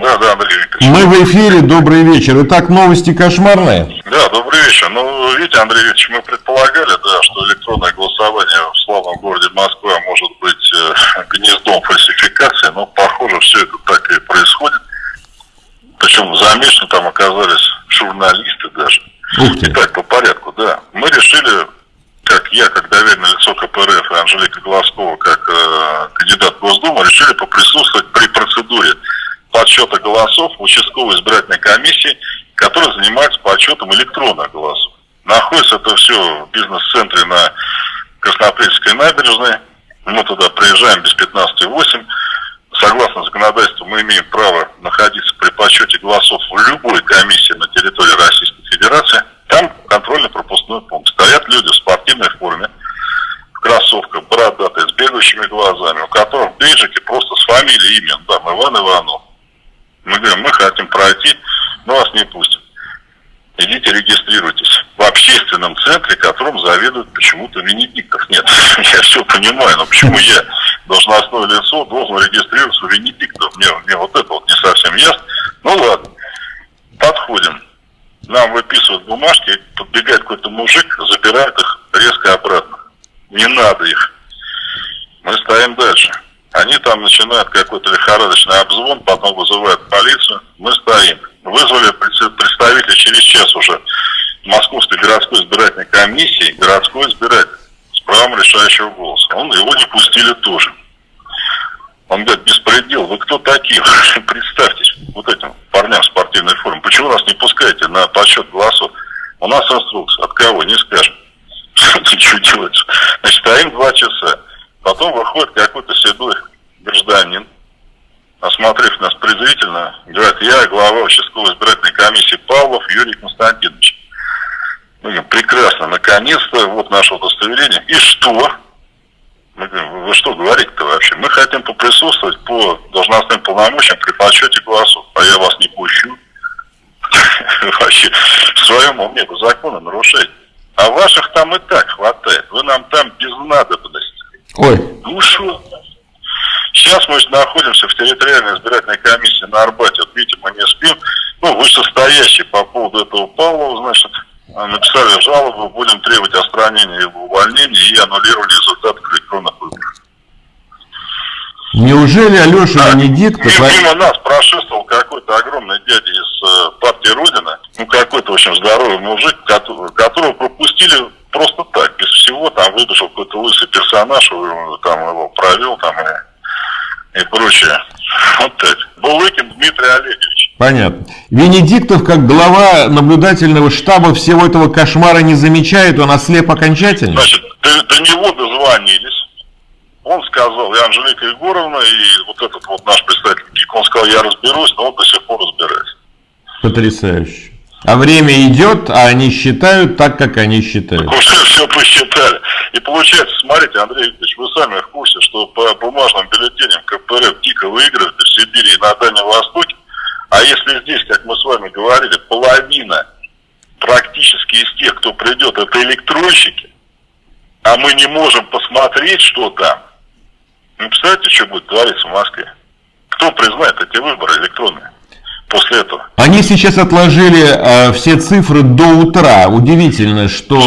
Да, да, Андрей Викторович. Мы в эфире, добрый вечер. Итак, новости кошмарные. Да, добрый вечер. Ну, видите, Андрей Викторович, мы предполагали, да, что электронное голосование в славном городе Москва может быть э, гнездом фальсификации, но, похоже, все это так и происходит. Причем замешаны там оказались журналисты даже. Ух ты. Итак, по порядку, да. Мы решили, как я, как доверенное лицо КПРФ и Анжелика Глазкова, как э, кандидат в Госдуму, решили поприсутствовать при процедуре голосов в участковой избирательной комиссии, которая занимается подсчетом электронных голосов. Находится это все в бизнес-центре на Краснопрельской набережной. Мы туда приезжаем без 15,8. Согласно законодательству, мы имеем право находиться при подсчете голосов в любой комиссии на территории Российской Федерации. Там контрольно-пропускной пункт. Стоят люди в спортивной форме, в кроссовках, бородатые, с бегающими глазами, у которых бейджики просто с фамилией, имен. Да, Иван Иванов. Мы говорим, мы хотим пройти, но вас не пустят. Идите регистрируйтесь в общественном центре, которым заведует почему-то Венедиктов. Нет, я все понимаю, но почему я, должностное лицо, должен регистрироваться у Венедиктов? Мне, мне вот это вот не совсем ясно. Ну ладно, подходим. Нам выписывают бумажки, подбегает какой-то мужик, забирает их резко обратно. Не надо их. Мы стоим дальше. Они там начинают какой-то лихорадочный обзвон, потом вызывают полицию. Стоим. Вызвали представителя через час уже Московской городской избирательной комиссии, городской избиратель с правом решающего голоса. Он, его не пустили тоже. Он говорит, беспредел, вы кто такие? Представьтесь вот этим парням в спортивной форме. Почему нас не пускаете на подсчет голосов? У нас инструкция. От кого? Не скажем. Что делать? Значит, стоим два часа. Потом выходит какой-то седой гражданин, осмотрев нас презрительно, говорит, я глава участковой избирательной комиссии Павлов Юрий Константинович. Мы говорим, прекрасно, наконец-то, вот наше удостоверение. И что? Мы говорим, вы что говорите-то вообще? Мы хотим поприсутствовать по должностным полномочиям при подсчете голосов, а я вас не пущу. Вообще, в своем уме вы законы нарушаете. А ваших там и так хватает. Вы нам там без надобности. Ой. Что? Сейчас мы находимся в территориальной избирательной комиссии на Арбате. Вот видите, мы не спим. Ну, вышестоящий по поводу этого Павлова, значит, написали жалобу, будем требовать отстранения его увольнения и аннулирования результатов электронных выборов. Неужели Алеша да, Венедиктов... Мимо, мимо нас прошествовал какой-то огромный дядя из э, партии Родина, ну какой-то, в общем, здоровый мужик, которого, которого пропустили просто так, без всего, там выбежал какой-то лысый персонаж, там его провел, там и, и прочее. Вот так. Булыкин Дмитрий Олегович. Понятно. Венедиктов, как глава наблюдательного штаба, всего этого кошмара не замечает, он ослеп окончательно? Значит, до, до него дозвонились. Он сказал, и Анжелика Егоровна, и вот этот вот наш представитель он сказал, я разберусь, но он до сих пор разбирается. Потрясающе. А время идет, а они считают так, как они считают. Так уже все посчитали. И получается, смотрите, Андрей Викторович, вы сами в курсе, что по бумажным бюллетеням КПРФ дико выигрывает в Сибири и на Дальнем Востоке. А если здесь, как мы с вами говорили, половина практически из тех, кто придет, это электронщики, а мы не можем посмотреть, что там, ну, представляете, что будет твориться в Москве? Кто признает эти выборы электронные после этого? Они сейчас отложили э, все цифры до утра. Удивительно, что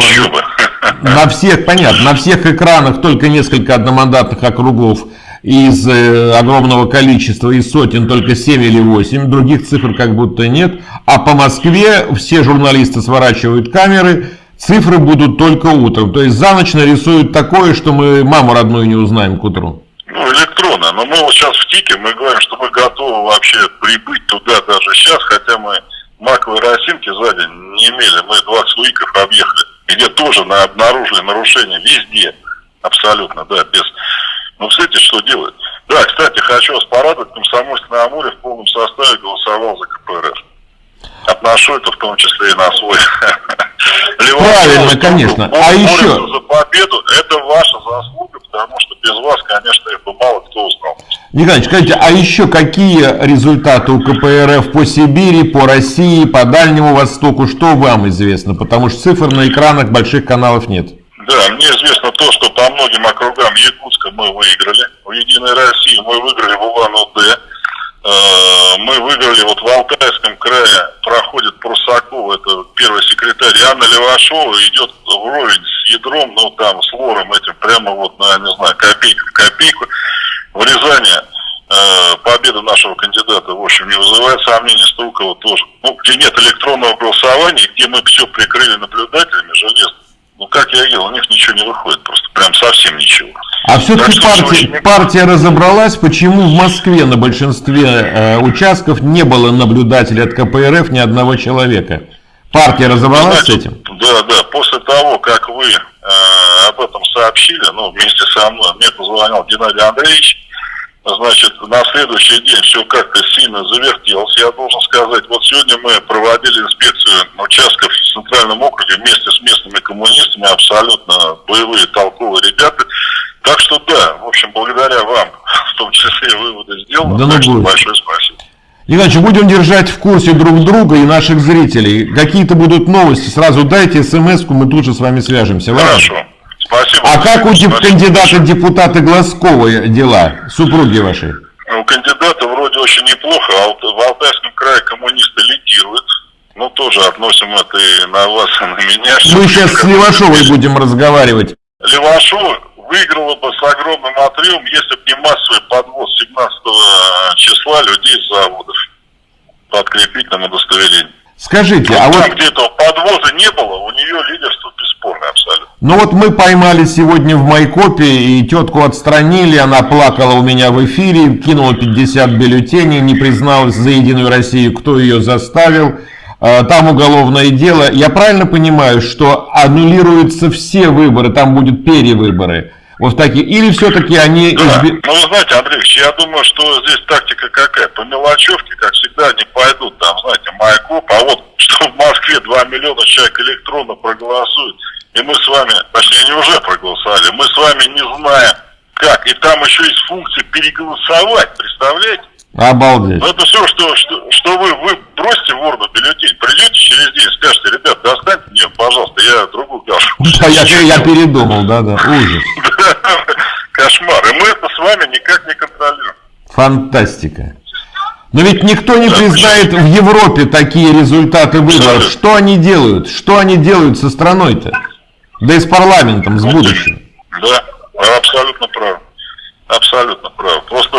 на всех, понятно, на всех экранах только несколько одномандатных округов из э, огромного количества, из сотен только 7 или 8, других цифр как будто нет. А по Москве все журналисты сворачивают камеры, цифры будут только утром. То есть за ночь нарисуют такое, что мы маму родную не узнаем к утру ну, электронно. Но мы вот сейчас в ТИКе, мы говорим, что мы готовы вообще прибыть туда даже сейчас, хотя мы маковой росинки за не имели. Мы 20 уиков объехали, где тоже на, обнаружили нарушения везде. Абсолютно, да, без... Ну, кстати, что делать? Да, кстати, хочу вас порадовать, Комсомольск на Амуре в полном составе голосовал за КПРФ. Отношу это в том числе и на свой. Правильно, конечно. А еще... За победу, это ваша заслуга, потому что без вас, конечно, их бы мало кто Николай, скажите, а еще какие результаты у КПРФ по Сибири, по России, по Дальнему Востоку? Что вам известно? Потому что цифр на экранах больших каналов нет. Да, мне известно то, что по многим округам Якутска мы выиграли. В Единой России мы выиграли в Улан-Удэ. Э, мы выиграли вот в Алтайском крае, проходит Прусакова, это первый секретарь, Анна Левашова идет вровень с ядром, ну там с вором этим, прямо вот, я не знаю, копейку. В Рязани э, победа нашего кандидата, в общем, не вызывает сомнений, Стулкова тоже. Ну, где нет электронного голосования, где мы все прикрыли наблюдателями железно. Ну, как я видел, у них ничего не выходит, просто прям совсем ничего. А все-таки партия, партия разобралась, почему в Москве на большинстве э, участков не было наблюдателей от КПРФ ни одного человека. Партия разобралась Знаете, с этим? Да, да. После того, как вы э, об этом сообщили, ну, вместе со мной, мне позвонил Геннадий Андреевич, значит, на следующий день все как-то сильно завертелось. Я должен сказать, вот сегодня мы проводили инспекцию участков в Центральном округе вместе с местными коммунистами, абсолютно боевые, толковые ребята. Так что да, в общем, благодаря вам, в том числе выводы сделаны. Да ну что большое спасибо. Иначе будем держать в курсе друг друга и наших зрителей. Какие-то будут новости, сразу дайте смс-ку, мы тут же с вами свяжемся. Хорошо. А как у кандидата депутата Глазкова дела, супруги вашей? У кандидата вроде очень неплохо, а в Алтайском крае коммунисты лидируют. Ну, тоже относим это и на вас, и на меня. Мы сейчас с Левашовой будем разговаривать. Левашова выиграла бы с огромным отрывом, если бы не массовый подвоз 17 числа людей с заводов по открепительному удостоверению. Скажите, а, а вот... где этого подвоза не было, у нее лидерство. Ну вот мы поймали сегодня в Майкопе, и тетку отстранили, она плакала у меня в эфире, кинула 50 бюллетеней, не призналась за Единую Россию, кто ее заставил. А, там уголовное дело. Я правильно понимаю, что аннулируются все выборы, там будут перевыборы? Вот такие. Или все-таки они... Да. Изби... Ну, вы знаете, Андреевич, я думаю, что здесь тактика какая? По мелочевке, как всегда, не пойдут там, знаете, Майкоп, а вот что в Москве 2 миллиона человек электронно проголосуют, и мы с вами, точнее, они уже проголосовали, мы с вами не знаем, как. И там еще есть функция переголосовать, представляете? Обалдеть. Ну это все, что, что, что вы, вы бросите в урну бюллетень, придете через день, скажете, ребят, достаньте мне, пожалуйста, я другую кашу. Да, я, я передумал, да, да, ужас. Кошмар. И мы это с вами никак не контролируем. Фантастика. Но ведь никто не да, признает почему? в Европе такие результаты выборов. Что они делают? Что они делают со страной-то? Да и с парламентом, с будущим. Да, абсолютно прав. Абсолютно прав. Просто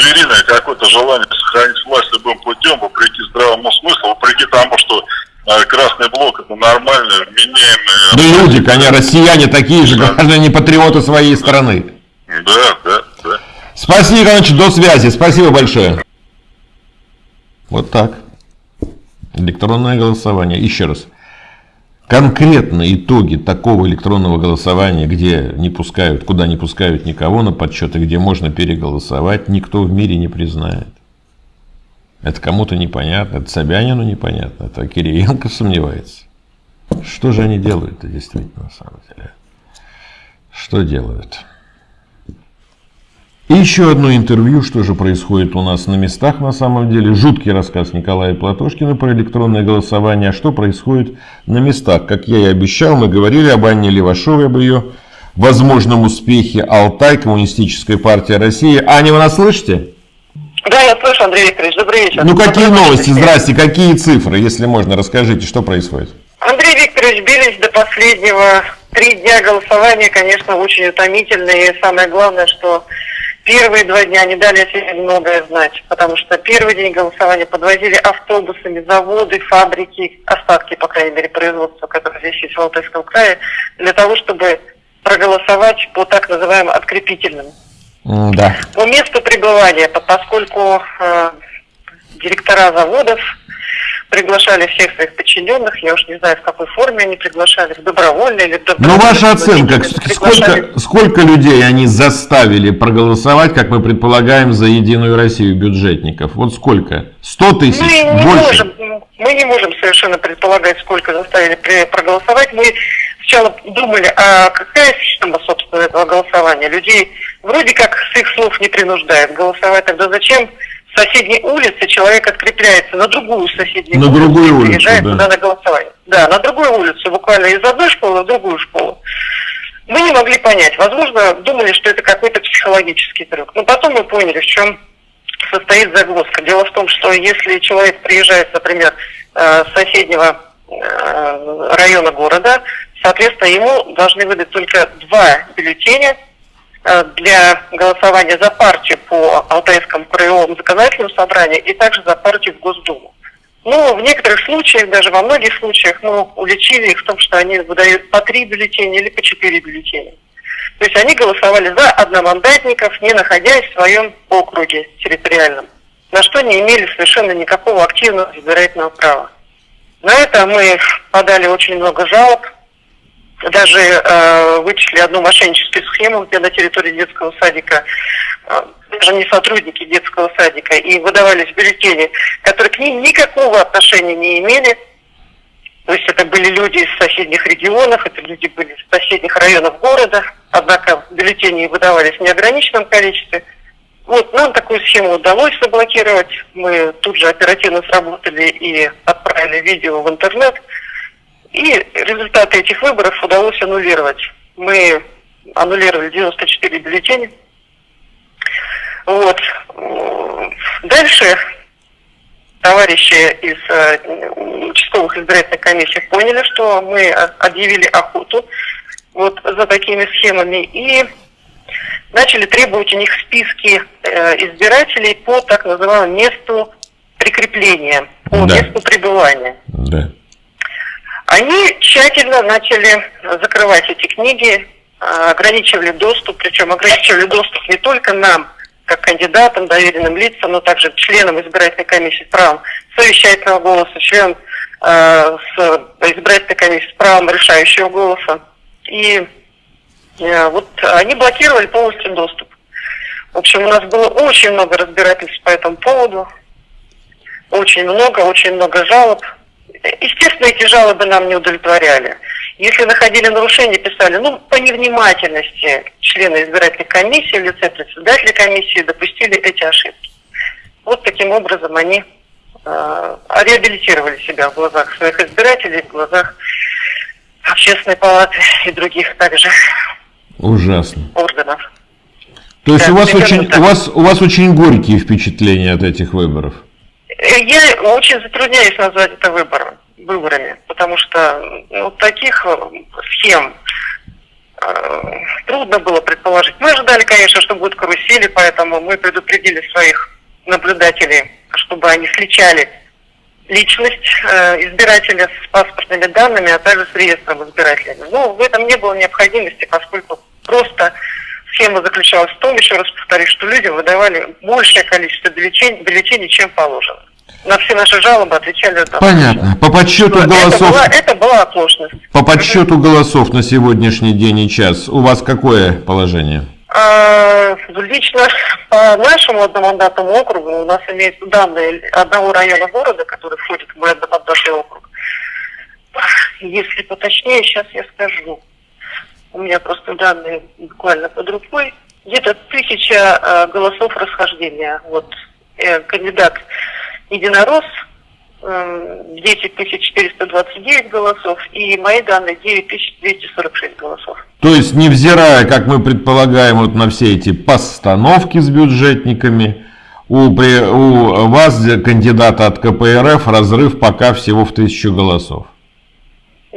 звериное какое-то желание сохранить власть любым путем, вопреки здравому смыслу, вопреки тому, что э, Красный блок это нормальные, вменяемые... Да люди, конечно, россияне такие же, да. граждане патриоты своей страны. Да, да, да. Спасибо, Иванович, до связи. Спасибо большое. Вот так. Электронное голосование. Еще раз. Конкретно итоги такого электронного голосования, где не пускают, куда не пускают никого на подсчеты, где можно переголосовать, никто в мире не признает. Это кому-то непонятно, это Собянину непонятно, это Кириенко сомневается. Что же они делают-то действительно на самом деле? Что делают? И еще одно интервью, что же происходит у нас на местах на самом деле. Жуткий рассказ Николая Платошкина про электронное голосование. А что происходит на местах? Как я и обещал, мы говорили об Анне Левашовой, об ее возможном успехе Алтай, Коммунистическая партия России. Аня, вы нас слышите? Да, я слышу, Андрей Викторович. Добрый вечер. Ну, какие Добрый новости? Вечер. Здрасте. Какие цифры, если можно, расскажите, что происходит? Андрей Викторович, бились до последнего. Три дня голосования, конечно, очень утомительные. И самое главное, что Первые два дня не дали о себе многое знать, потому что первый день голосования подвозили автобусами заводы, фабрики, остатки, по крайней мере, производства, которые здесь есть в Алтайском крае, для того, чтобы проголосовать по так называемым открепительным. Да. По месту пребывания, поскольку э, директора заводов приглашали всех своих подчиненных, я уж не знаю, в какой форме они приглашали, добровольно или добровольно. Ну, ваша оценка, сколько, сколько людей они заставили проголосовать, как мы предполагаем, за Единую Россию бюджетников? Вот сколько? Сто тысяч? Мы не, Больше? можем, мы не можем совершенно предполагать, сколько заставили проголосовать. Мы сначала думали, а какая система, собственно, этого голосования? Людей вроде как с их слов не принуждают голосовать, тогда зачем соседней улице человек открепляется на другую соседнюю на улицу другую улицу, приезжает да. туда на голосование. Да, на другую улицу, буквально из одной школы в другую школу. Мы не могли понять. Возможно, думали, что это какой-то психологический трюк. Но потом мы поняли, в чем состоит загвоздка. Дело в том, что если человек приезжает, например, э, с соседнего э, района города, соответственно, ему должны выдать только два бюллетеня для голосования за партию по Алтайскому краевому законодательному собранию и также за партию в Госдуму. Но в некоторых случаях, даже во многих случаях, мы уличили их в том, что они выдают по три бюллетеня или по четыре бюллетеня. То есть они голосовали за одномандатников, не находясь в своем округе территориальном, на что не имели совершенно никакого активного избирательного права. На это мы подали очень много жалоб, даже э, вычислили одну мошенническую схему, где на территории детского садика э, даже не сотрудники детского садика, и выдавались бюллетени, которые к ним никакого отношения не имели, то есть это были люди из соседних регионов, это люди были из соседних районов города, однако бюллетени выдавались в неограниченном количестве. Вот, нам такую схему удалось заблокировать. Мы тут же оперативно сработали и отправили видео в интернет. И результаты этих выборов удалось аннулировать. Мы аннулировали 94 бюллетеня. Вот. Дальше товарищи из э, участковых избирательных комиссий поняли, что мы объявили охоту вот за такими схемами и начали требовать у них списки э, избирателей по так называемому месту прикрепления, по да. месту пребывания. Да. Они тщательно начали закрывать эти книги, э, ограничивали доступ, причем ограничивали доступ не только нам, как кандидатам, доверенным лицам, но также членам избирательной комиссии с правом совещательного голоса, членам с избирательной комиссии с правом решающего голоса. И э, вот они блокировали полностью доступ. В общем, у нас было очень много разбирательств по этому поводу. Очень много, очень много жалоб. Естественно, эти жалобы нам не удовлетворяли. Если находили нарушения, писали, ну, по невнимательности члены избирательной комиссии в лице председателя комиссии допустили эти ошибки. Вот таким образом они э, реабилитировали себя в глазах своих избирателей, в глазах общественной палаты и других также Ужасно. органов. То есть да, у, вас очень, у, вас, у вас очень горькие впечатления от этих выборов? Я очень затрудняюсь назвать это выбором выборами, потому что ну, таких э, схем э, трудно было предположить. Мы ожидали, конечно, что будут карусели, поэтому мы предупредили своих наблюдателей, чтобы они сличали личность э, избирателя с паспортными данными, а также с реестром избирателей. Но в этом не было необходимости, поскольку просто схема заключалась в том, еще раз повторюсь, что людям выдавали большее количество бюллетеней, бюллетеней чем положено на все наши жалобы отвечали. Там, Понятно. По подсчету Но голосов... Это была, это была оплошность. По подсчету голосов на сегодняшний день и час у вас какое положение? А, лично по нашему одномандатному округу у нас имеются данные одного района города, который входит в мой одномандатный округ. Если поточнее, сейчас я скажу. У меня просто данные буквально под рукой. Где-то тысяча э, голосов расхождения. Вот э, кандидат единорос 10 429 голосов и мои данные 9 246 голосов. То есть, невзирая, как мы предполагаем, вот на все эти постановки с бюджетниками, у, при, у вас, кандидата от КПРФ, разрыв пока всего в тысячу голосов.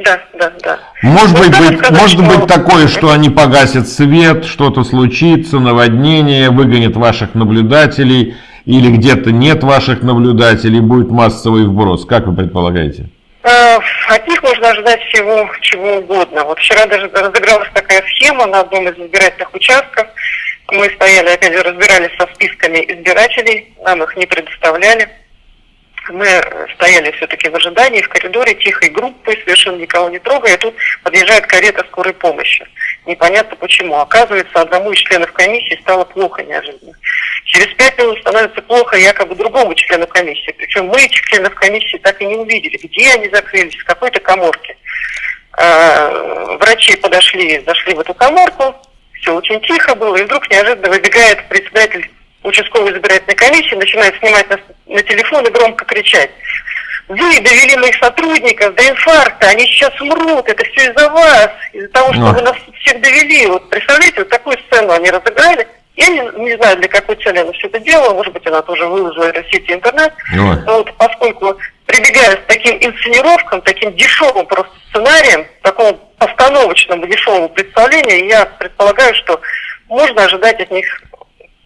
Да, да, да. Может, быть, быть, сказать, может что... быть такое, что они погасят свет, что-то случится, наводнение, выгонят ваших наблюдателей – или где-то нет ваших наблюдателей, будет массовый вброс? Как вы предполагаете? Э, от них можно ожидать всего чего угодно. Вот вчера даже разыгралась такая схема на одном из избирательных участков. Мы стояли, опять же, разбирались со списками избирателей, нам их не предоставляли мы стояли все-таки в ожидании в коридоре тихой группы, совершенно никого не трогая, и тут подъезжает карета скорой помощи. Непонятно почему. Оказывается, одному из членов комиссии стало плохо неожиданно. Через пять минут становится плохо якобы другому члену комиссии. Причем мы членов комиссии так и не увидели, где они закрылись, в какой-то коморке. А, врачи подошли, зашли в эту коморку, все очень тихо было, и вдруг неожиданно выбегает председатель участковой избирательной комиссии, начинает снимать на, на телефон и громко кричать. Вы довели моих сотрудников до инфаркта, они сейчас умрут, это все из-за вас, из-за того, что Но. вы нас всех довели. Вот представляете, вот такую сцену они разыграли. Я не, не знаю, для какой цели она все это делала, может быть, она тоже выложила это в сети интернет. Ой. Но вот поскольку прибегая к таким инсценировкам, таким дешевым просто сценарием, такому постановочному дешевому представлению, я предполагаю, что можно ожидать от них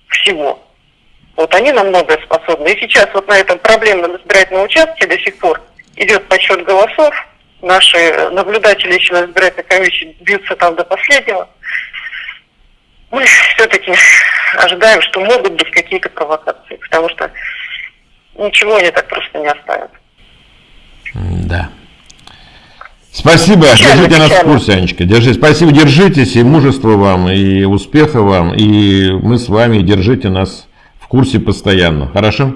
всего. Вот они на многое способны. И сейчас вот на этом проблемном избирательном участке до сих пор идет подсчет голосов. Наши наблюдатели еще на избирательной комиссии бьются там до последнего. Мы все-таки ожидаем, что могут быть какие-то провокации, потому что ничего они так просто не оставят. Да. Спасибо, Печально, держите нас в печально. курсе, Анечка. Держи. Спасибо, держитесь, и мужества вам, и успеха вам, и мы с вами, держите нас курсе постоянно. Хорошо?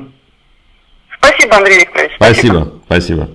Спасибо, Андрей Викторович. Спасибо, спасибо.